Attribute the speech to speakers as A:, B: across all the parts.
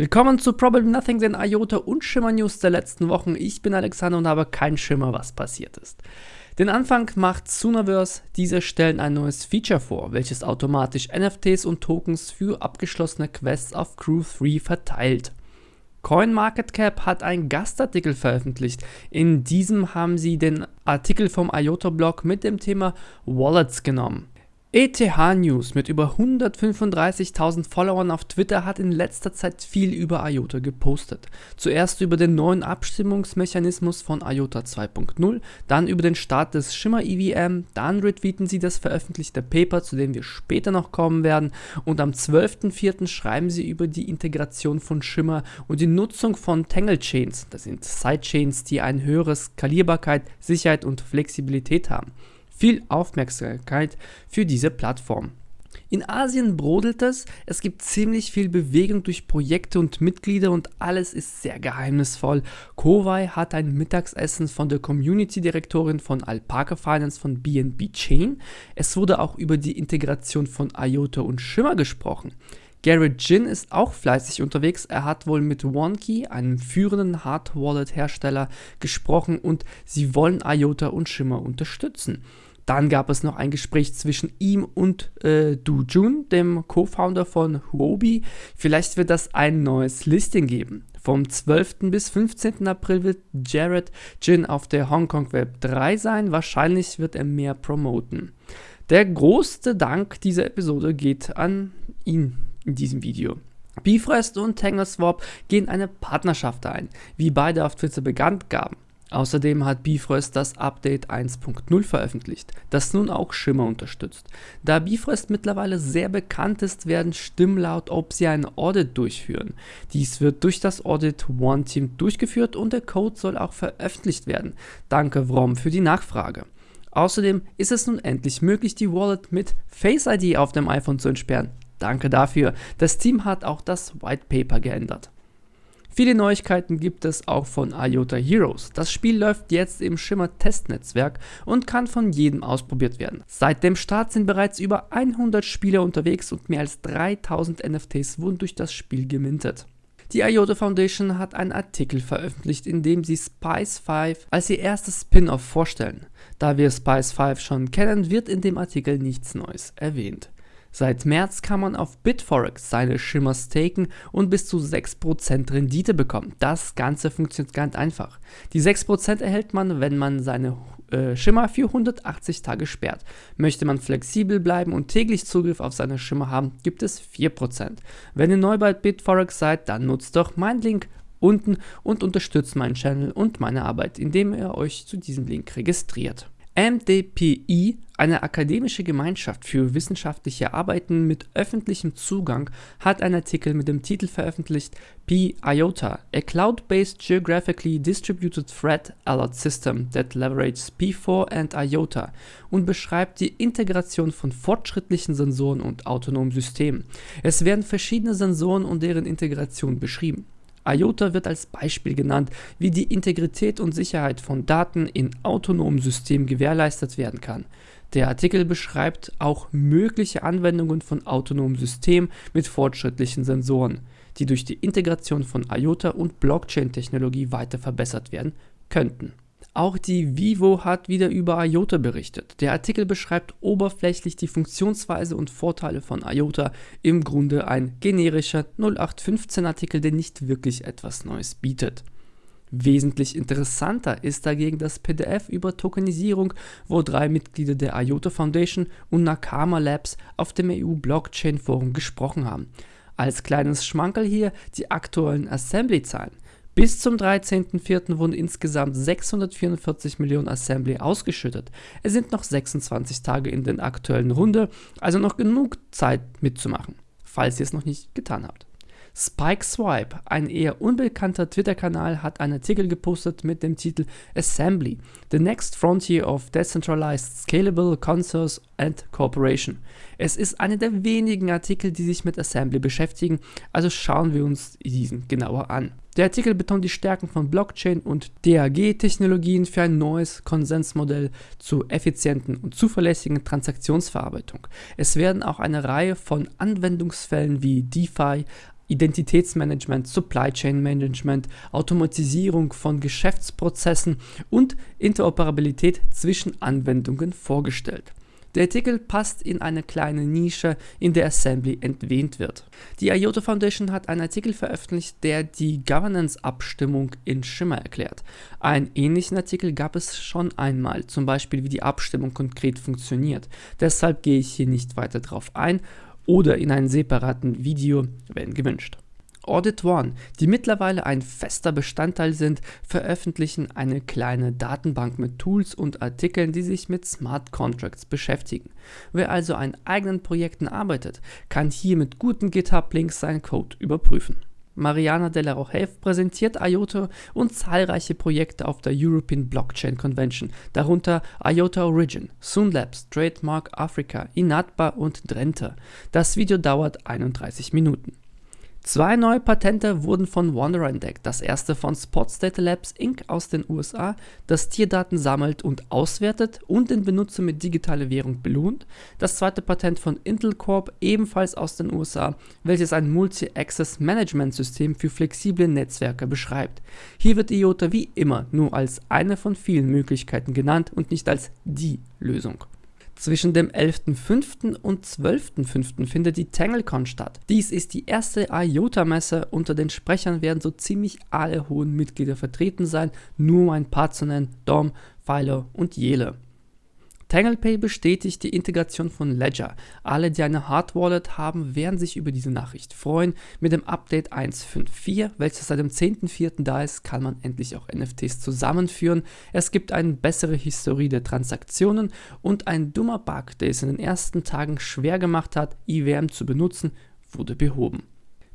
A: Willkommen zu Probably Nothing, den IOTA und Schimmer News der letzten Wochen. Ich bin Alexander und habe keinen Schimmer, was passiert ist. Den Anfang macht Sunaverse. Diese stellen ein neues Feature vor, welches automatisch NFTs und Tokens für abgeschlossene Quests auf Crew 3 verteilt. CoinMarketCap hat einen Gastartikel veröffentlicht. In diesem haben sie den Artikel vom IOTA-Blog mit dem Thema Wallets genommen. ETH News mit über 135.000 Followern auf Twitter hat in letzter Zeit viel über IOTA gepostet. Zuerst über den neuen Abstimmungsmechanismus von IOTA 2.0, dann über den Start des Schimmer EVM, dann retweeten sie das veröffentlichte Paper, zu dem wir später noch kommen werden und am 12.04. schreiben sie über die Integration von Schimmer und die Nutzung von Tangle Chains, das sind Sidechains, die eine höhere Skalierbarkeit, Sicherheit und Flexibilität haben viel Aufmerksamkeit für diese Plattform. In Asien brodelt es, es gibt ziemlich viel Bewegung durch Projekte und Mitglieder und alles ist sehr geheimnisvoll. Kowai hat ein Mittagsessen von der Community-Direktorin von Alpaca Finance von BNB Chain. Es wurde auch über die Integration von IOTA und Shimmer gesprochen. Garrett Jin ist auch fleißig unterwegs. Er hat wohl mit OneKey, einem führenden Hard-Wallet-Hersteller, gesprochen und sie wollen IOTA und Shimmer unterstützen. Dann gab es noch ein Gespräch zwischen ihm und äh, Du Jun, dem Co-Founder von Huobi. Vielleicht wird das ein neues Listing geben. Vom 12. bis 15. April wird Jared Jin auf der Hongkong Web 3 sein. Wahrscheinlich wird er mehr promoten. Der größte Dank dieser Episode geht an ihn in diesem Video. Bifrost und TangleSwap gehen eine Partnerschaft ein, wie beide auf Twitter bekannt gaben. Außerdem hat Bifrost das Update 1.0 veröffentlicht, das nun auch Shimmer unterstützt. Da Bifrost mittlerweile sehr bekannt ist, werden Stimmen laut, ob sie ein Audit durchführen. Dies wird durch das Audit One Team durchgeführt und der Code soll auch veröffentlicht werden. Danke Vrom für die Nachfrage. Außerdem ist es nun endlich möglich, die Wallet mit Face ID auf dem iPhone zu entsperren. Danke dafür. Das Team hat auch das White Paper geändert. Viele Neuigkeiten gibt es auch von IOTA Heroes. Das Spiel läuft jetzt im Shimmer Testnetzwerk und kann von jedem ausprobiert werden. Seit dem Start sind bereits über 100 Spieler unterwegs und mehr als 3000 NFTs wurden durch das Spiel gemintet. Die IOTA Foundation hat einen Artikel veröffentlicht, in dem sie Spice 5 als ihr erstes Spin-off vorstellen. Da wir Spice 5 schon kennen, wird in dem Artikel nichts Neues erwähnt. Seit März kann man auf Bitforex seine Schimmer staken und bis zu 6% Rendite bekommen. Das Ganze funktioniert ganz einfach. Die 6% erhält man, wenn man seine äh, Schimmer für 180 Tage sperrt. Möchte man flexibel bleiben und täglich Zugriff auf seine Schimmer haben, gibt es 4%. Wenn ihr neu bei Bitforex seid, dann nutzt doch meinen Link unten und unterstützt meinen Channel und meine Arbeit, indem ihr euch zu diesem Link registriert. MDPI, eine akademische Gemeinschaft für wissenschaftliche Arbeiten mit öffentlichem Zugang, hat einen Artikel mit dem Titel veröffentlicht P-IOTA, a cloud-based geographically distributed threat alert system that leverages P4 and IOTA und beschreibt die Integration von fortschrittlichen Sensoren und autonomen Systemen. Es werden verschiedene Sensoren und deren Integration beschrieben. IOTA wird als Beispiel genannt, wie die Integrität und Sicherheit von Daten in autonomen Systemen gewährleistet werden kann. Der Artikel beschreibt auch mögliche Anwendungen von autonomen Systemen mit fortschrittlichen Sensoren, die durch die Integration von IOTA und Blockchain-Technologie weiter verbessert werden könnten. Auch die Vivo hat wieder über IOTA berichtet. Der Artikel beschreibt oberflächlich die Funktionsweise und Vorteile von IOTA, im Grunde ein generischer 0815 Artikel, der nicht wirklich etwas Neues bietet. Wesentlich interessanter ist dagegen das PDF über Tokenisierung, wo drei Mitglieder der IOTA Foundation und Nakama Labs auf dem EU Blockchain Forum gesprochen haben. Als kleines Schmankerl hier die aktuellen Assembly-Zahlen. Bis zum 13.04. wurden insgesamt 644 Millionen Assembly ausgeschüttet. Es sind noch 26 Tage in der aktuellen Runde, also noch genug Zeit mitzumachen, falls ihr es noch nicht getan habt. Spike Swipe, ein eher unbekannter Twitter-Kanal, hat einen Artikel gepostet mit dem Titel Assembly, The Next Frontier of Decentralized Scalable Consoles and Cooperation. Es ist einer der wenigen Artikel, die sich mit Assembly beschäftigen, also schauen wir uns diesen genauer an. Der Artikel betont die Stärken von Blockchain und DAG-Technologien für ein neues Konsensmodell zur effizienten und zuverlässigen Transaktionsverarbeitung. Es werden auch eine Reihe von Anwendungsfällen wie DeFi, Identitätsmanagement, Supply Chain Management, Automatisierung von Geschäftsprozessen und Interoperabilität zwischen Anwendungen vorgestellt. Der Artikel passt in eine kleine Nische, in der Assembly entwähnt wird. Die IOTA Foundation hat einen Artikel veröffentlicht, der die Governance-Abstimmung in Shimmer erklärt. Einen ähnlichen Artikel gab es schon einmal, zum Beispiel wie die Abstimmung konkret funktioniert. Deshalb gehe ich hier nicht weiter drauf ein oder in einem separaten Video, wenn gewünscht. Audit One, die mittlerweile ein fester Bestandteil sind, veröffentlichen eine kleine Datenbank mit Tools und Artikeln, die sich mit Smart Contracts beschäftigen. Wer also an eigenen Projekten arbeitet, kann hier mit guten GitHub-Links seinen Code überprüfen. Mariana de la Rochef präsentiert IOTA und zahlreiche Projekte auf der European Blockchain Convention, darunter IOTA Origin, Soonlabs, Trademark Africa, Inatba und Drenthe. Das Video dauert 31 Minuten. Zwei neue Patente wurden von Wanderer entdeckt. Das erste von Spots Data Labs Inc. aus den USA, das Tierdaten sammelt und auswertet und den Benutzer mit digitaler Währung belohnt. Das zweite Patent von Intel Corp, ebenfalls aus den USA, welches ein Multi-Access Management System für flexible Netzwerke beschreibt. Hier wird IOTA wie immer nur als eine von vielen Möglichkeiten genannt und nicht als die Lösung. Zwischen dem 11.05. und 12.05. findet die TangleCon statt. Dies ist die erste IOTA-Messe. Unter den Sprechern werden so ziemlich alle hohen Mitglieder vertreten sein, nur um ein paar zu nennen, Dom, Philo und Jele. TanglePay bestätigt die Integration von Ledger. Alle, die eine Hard Wallet haben, werden sich über diese Nachricht freuen. Mit dem Update 1.5.4, welches seit dem 10.04. da ist, kann man endlich auch NFTs zusammenführen. Es gibt eine bessere Historie der Transaktionen und ein dummer Bug, der es in den ersten Tagen schwer gemacht hat, IWM zu benutzen, wurde behoben.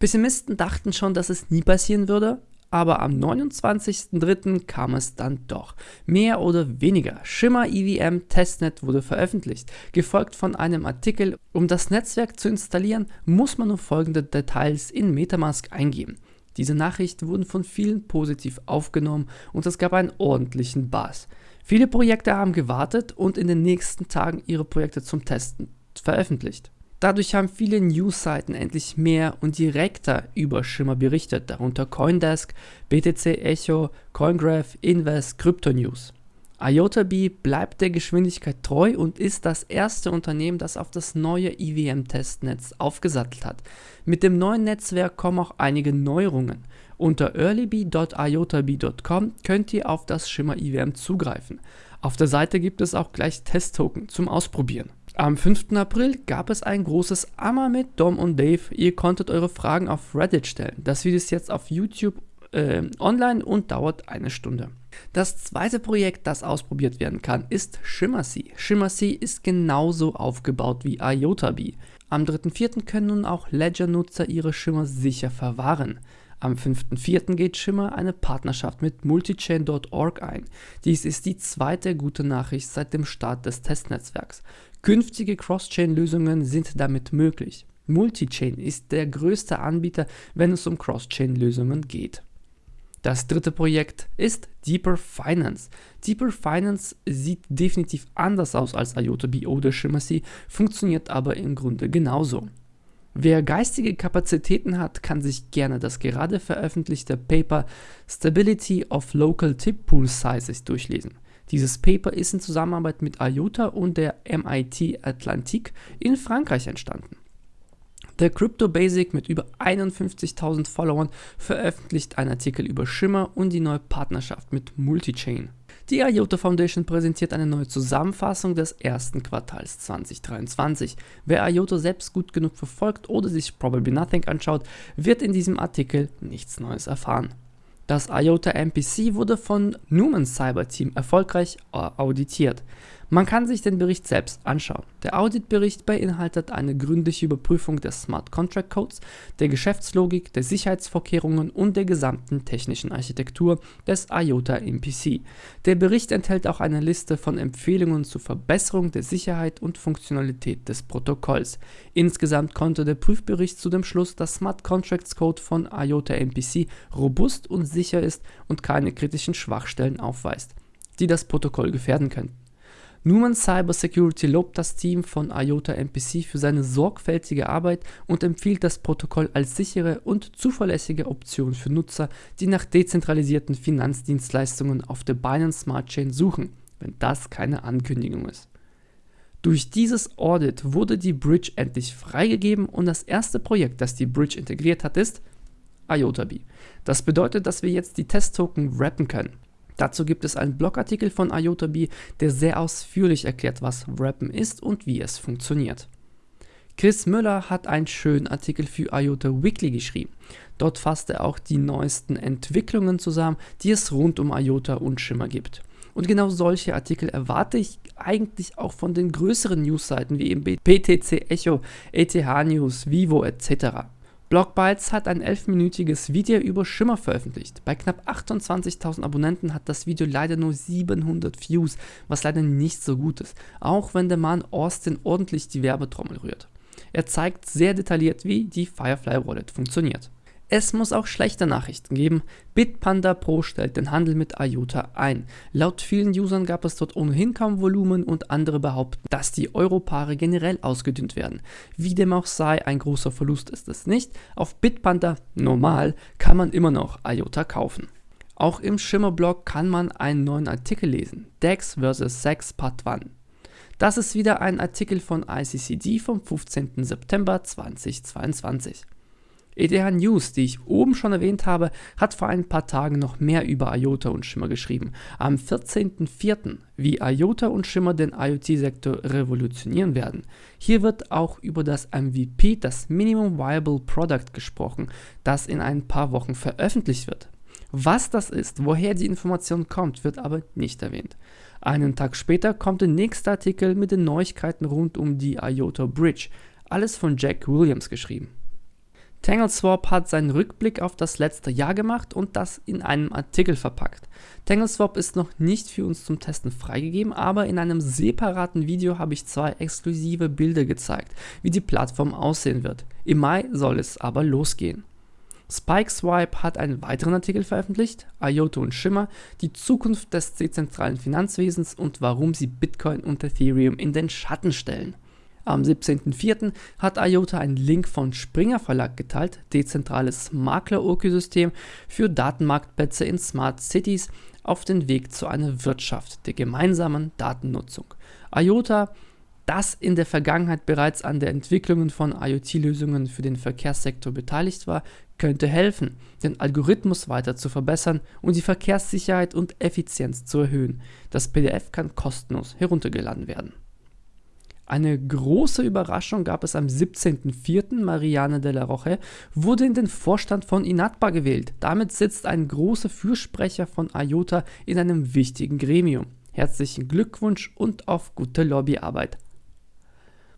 A: Pessimisten dachten schon, dass es nie passieren würde, aber am 29.03. kam es dann doch. Mehr oder weniger. Shimmer EVM Testnet wurde veröffentlicht, gefolgt von einem Artikel. Um das Netzwerk zu installieren, muss man nur folgende Details in Metamask eingeben. Diese Nachrichten wurden von vielen positiv aufgenommen und es gab einen ordentlichen Bass. Viele Projekte haben gewartet und in den nächsten Tagen ihre Projekte zum Testen veröffentlicht. Dadurch haben viele News-Seiten endlich mehr und direkter über Shimmer berichtet, darunter Coindesk, BTC Echo, CoinGraph, Invest, Crypto News. IotaB bleibt der Geschwindigkeit treu und ist das erste Unternehmen, das auf das neue IWM-Testnetz aufgesattelt hat. Mit dem neuen Netzwerk kommen auch einige Neuerungen. Unter earlyb.iotab.com könnt ihr auf das Shimmer IWM zugreifen. Auf der Seite gibt es auch gleich Testtoken zum Ausprobieren. Am 5. April gab es ein großes Amma mit Dom und Dave. Ihr konntet eure Fragen auf Reddit stellen. Das Video ist jetzt auf YouTube äh, online und dauert eine Stunde. Das zweite Projekt, das ausprobiert werden kann, ist ShimmerC. ShimmerC ist genauso aufgebaut wie IotaB. Am 3.4. können nun auch Ledger-Nutzer ihre Shimmer sicher verwahren. Am 5.4. geht Shimmer eine Partnerschaft mit multichain.org ein. Dies ist die zweite gute Nachricht seit dem Start des Testnetzwerks. Künftige Cross-Chain-Lösungen sind damit möglich. Multichain ist der größte Anbieter, wenn es um Cross-Chain-Lösungen geht. Das dritte Projekt ist Deeper Finance. Deeper Finance sieht definitiv anders aus als IOTA.B oder Shimmersy, funktioniert aber im Grunde genauso. Wer geistige Kapazitäten hat, kann sich gerne das gerade veröffentlichte Paper Stability of Local Tip Pool Sizes durchlesen. Dieses Paper ist in Zusammenarbeit mit IOTA und der MIT Atlantique in Frankreich entstanden. Der Crypto Basic mit über 51.000 Followern veröffentlicht einen Artikel über Shimmer und die neue Partnerschaft mit Multichain. Die IOTA Foundation präsentiert eine neue Zusammenfassung des ersten Quartals 2023. Wer IOTA selbst gut genug verfolgt oder sich Probably Nothing anschaut, wird in diesem Artikel nichts Neues erfahren. Das IOTA MPC wurde von Newman Cyber Team erfolgreich auditiert. Man kann sich den Bericht selbst anschauen. Der Auditbericht beinhaltet eine gründliche Überprüfung des Smart Contract Codes, der Geschäftslogik, der Sicherheitsvorkehrungen und der gesamten technischen Architektur des IOTA MPC. Der Bericht enthält auch eine Liste von Empfehlungen zur Verbesserung der Sicherheit und Funktionalität des Protokolls. Insgesamt konnte der Prüfbericht zu dem Schluss, dass Smart Contracts Code von IOTA MPC robust und sicher ist und keine kritischen Schwachstellen aufweist, die das Protokoll gefährden könnten. Numan Cybersecurity lobt das Team von IOTA MPC für seine sorgfältige Arbeit und empfiehlt das Protokoll als sichere und zuverlässige Option für Nutzer, die nach dezentralisierten Finanzdienstleistungen auf der Binance Smart Chain suchen, wenn das keine Ankündigung ist. Durch dieses Audit wurde die Bridge endlich freigegeben und das erste Projekt, das die Bridge integriert hat, ist IOTAB. Das bedeutet, dass wir jetzt die Testtoken wrappen können. Dazu gibt es einen Blogartikel von IOTAB, der sehr ausführlich erklärt, was Wrappen ist und wie es funktioniert. Chris Müller hat einen schönen Artikel für IOTA Weekly geschrieben. Dort fasst er auch die neuesten Entwicklungen zusammen, die es rund um IOTA und Schimmer gibt. Und genau solche Artikel erwarte ich eigentlich auch von den größeren Newsseiten wie eben BTC Echo, ETH News, Vivo etc. Blockbytes hat ein 11-minütiges Video über Schimmer veröffentlicht. Bei knapp 28.000 Abonnenten hat das Video leider nur 700 Views, was leider nicht so gut ist, auch wenn der Mann Austin ordentlich die Werbetrommel rührt. Er zeigt sehr detailliert, wie die Firefly Wallet funktioniert. Es muss auch schlechte Nachrichten geben. Bitpanda Pro stellt den Handel mit IOTA ein. Laut vielen Usern gab es dort ohnehin kaum Volumen und andere behaupten, dass die Europaare generell ausgedünnt werden. Wie dem auch sei, ein großer Verlust ist es nicht. Auf Bitpanda normal kann man immer noch IOTA kaufen. Auch im Schimmerblog kann man einen neuen Artikel lesen. DEX vs. SEX Part 1. Das ist wieder ein Artikel von ICCD vom 15. September 2022. ETH News, die ich oben schon erwähnt habe, hat vor ein paar Tagen noch mehr über IOTA und Schimmer geschrieben. Am 14.04., wie IOTA und Schimmer den IoT-Sektor revolutionieren werden. Hier wird auch über das MVP, das Minimum Viable Product, gesprochen, das in ein paar Wochen veröffentlicht wird. Was das ist, woher die Information kommt, wird aber nicht erwähnt. Einen Tag später kommt der nächste Artikel mit den Neuigkeiten rund um die IOTA Bridge, alles von Jack Williams geschrieben. TangleSwap hat seinen Rückblick auf das letzte Jahr gemacht und das in einem Artikel verpackt. TangleSwap ist noch nicht für uns zum Testen freigegeben, aber in einem separaten Video habe ich zwei exklusive Bilder gezeigt, wie die Plattform aussehen wird. Im Mai soll es aber losgehen. SpikeSwipe hat einen weiteren Artikel veröffentlicht, IOTA und Shimmer, die Zukunft des dezentralen Finanzwesens und warum sie Bitcoin und Ethereum in den Schatten stellen. Am 17.04. hat IOTA einen Link von Springer Verlag geteilt, dezentrales Maklerökosystem für Datenmarktplätze in Smart Cities auf den Weg zu einer Wirtschaft der gemeinsamen Datennutzung. IOTA, das in der Vergangenheit bereits an der Entwicklung von IoT-Lösungen für den Verkehrssektor beteiligt war, könnte helfen, den Algorithmus weiter zu verbessern und die Verkehrssicherheit und Effizienz zu erhöhen. Das PDF kann kostenlos heruntergeladen werden. Eine große Überraschung gab es am 17.04. Marianne de la Roche wurde in den Vorstand von Inatba gewählt. Damit sitzt ein großer Fürsprecher von IOTA in einem wichtigen Gremium. Herzlichen Glückwunsch und auf gute Lobbyarbeit.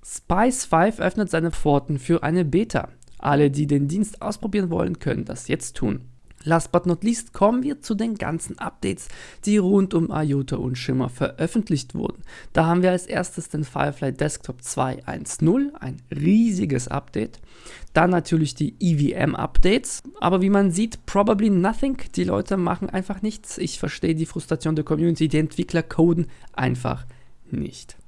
A: Spice 5 öffnet seine Pforten für eine Beta. Alle, die den Dienst ausprobieren wollen, können das jetzt tun. Last but not least kommen wir zu den ganzen Updates, die rund um IOTA und Shimmer veröffentlicht wurden. Da haben wir als erstes den Firefly Desktop 2.1.0, ein riesiges Update. Dann natürlich die EVM-Updates, aber wie man sieht, probably nothing. Die Leute machen einfach nichts. Ich verstehe die Frustration der Community, die Entwickler coden einfach nicht.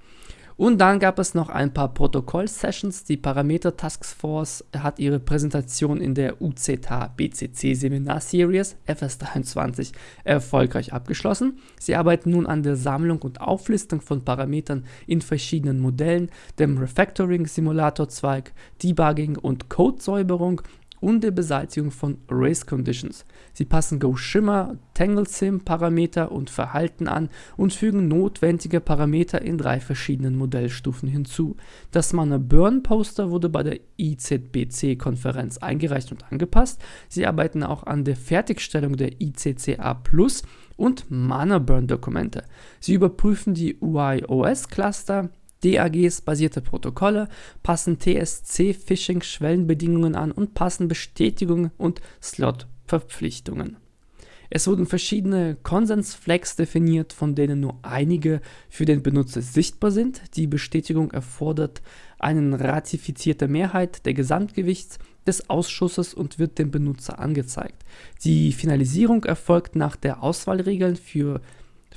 A: Und dann gab es noch ein paar Protokoll-Sessions. Die Parameter Task Force hat ihre Präsentation in der UZH BCC Seminar Series FS23 erfolgreich abgeschlossen. Sie arbeiten nun an der Sammlung und Auflistung von Parametern in verschiedenen Modellen, dem Refactoring-Simulator-Zweig, Debugging und Codesäuberung und der Beseitigung von Race Conditions. Sie passen Go Shimmer, TangleSim Parameter und Verhalten an und fügen notwendige Parameter in drei verschiedenen Modellstufen hinzu. Das Mana Burn Poster wurde bei der IZBC Konferenz eingereicht und angepasst. Sie arbeiten auch an der Fertigstellung der ICCA Plus und Mana Burn Dokumente. Sie überprüfen die UIOS Cluster, DAGs-basierte Protokolle, passen TSC-Phishing-Schwellenbedingungen an und passen Bestätigungen und Slot-Verpflichtungen. Es wurden verschiedene Konsensflags definiert, von denen nur einige für den Benutzer sichtbar sind. Die Bestätigung erfordert eine ratifizierte Mehrheit der Gesamtgewichts des Ausschusses und wird dem Benutzer angezeigt. Die Finalisierung erfolgt nach der Auswahlregeln für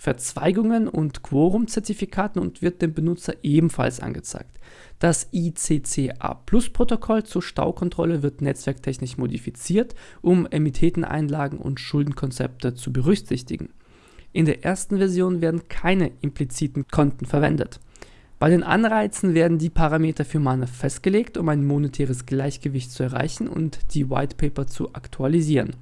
A: Verzweigungen und Quorum-Zertifikaten und wird dem Benutzer ebenfalls angezeigt. Das ICCA-Plus-Protokoll zur Staukontrolle wird netzwerktechnisch modifiziert, um Emitteteneinlagen und Schuldenkonzepte zu berücksichtigen. In der ersten Version werden keine impliziten Konten verwendet. Bei den Anreizen werden die Parameter für Mana festgelegt, um ein monetäres Gleichgewicht zu erreichen und die White Paper zu aktualisieren.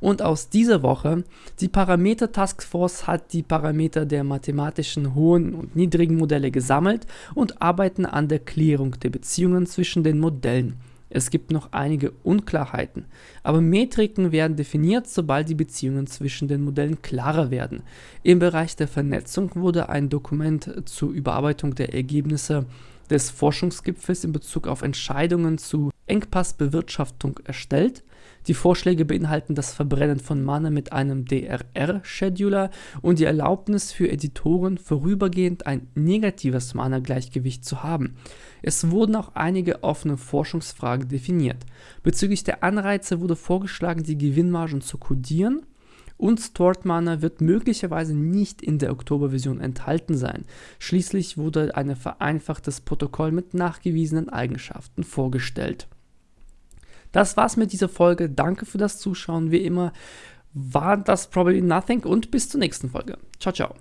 A: Und aus dieser Woche, die Parameter Taskforce hat die Parameter der mathematischen hohen und niedrigen Modelle gesammelt und arbeiten an der Klärung der Beziehungen zwischen den Modellen. Es gibt noch einige Unklarheiten, aber Metriken werden definiert, sobald die Beziehungen zwischen den Modellen klarer werden. Im Bereich der Vernetzung wurde ein Dokument zur Überarbeitung der Ergebnisse des Forschungsgipfels in Bezug auf Entscheidungen zu Engpassbewirtschaftung erstellt. Die Vorschläge beinhalten das Verbrennen von Mana mit einem DRR-Scheduler und die Erlaubnis für Editoren vorübergehend ein negatives Mana-Gleichgewicht zu haben. Es wurden auch einige offene Forschungsfragen definiert. Bezüglich der Anreize wurde vorgeschlagen, die Gewinnmargen zu kodieren und Stored Mana wird möglicherweise nicht in der Oktoberversion enthalten sein. Schließlich wurde ein vereinfachtes Protokoll mit nachgewiesenen Eigenschaften vorgestellt. Das war's mit dieser Folge. Danke für das Zuschauen. Wie immer war das Probably Nothing und bis zur nächsten Folge. Ciao, ciao.